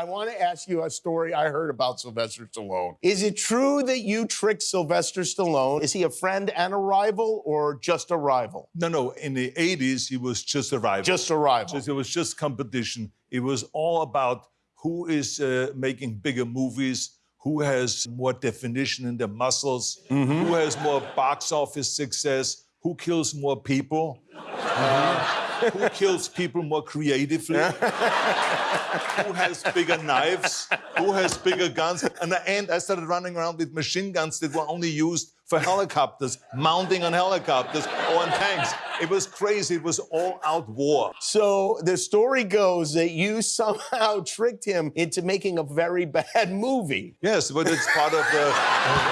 I want to ask you a story I heard about Sylvester Stallone. Is it true that you tricked Sylvester Stallone? Is he a friend and a rival or just a rival? No, no. In the 80s, he was just a rival. Just a rival. Just- it was just competition. It was all about who is uh, making bigger movies, who has more definition in their muscles, Mm-hmm. who has more box office success, who kills more people, uh, who kills people more creatively, who has bigger knives, who has bigger guns. And at the end, I started running around with machine guns that were only used for helicopters, mounting on helicopters or on tanks. It was crazy. It was all out war. So the story goes that you somehow tricked him into making a very bad movie. Yes, but it's part of the.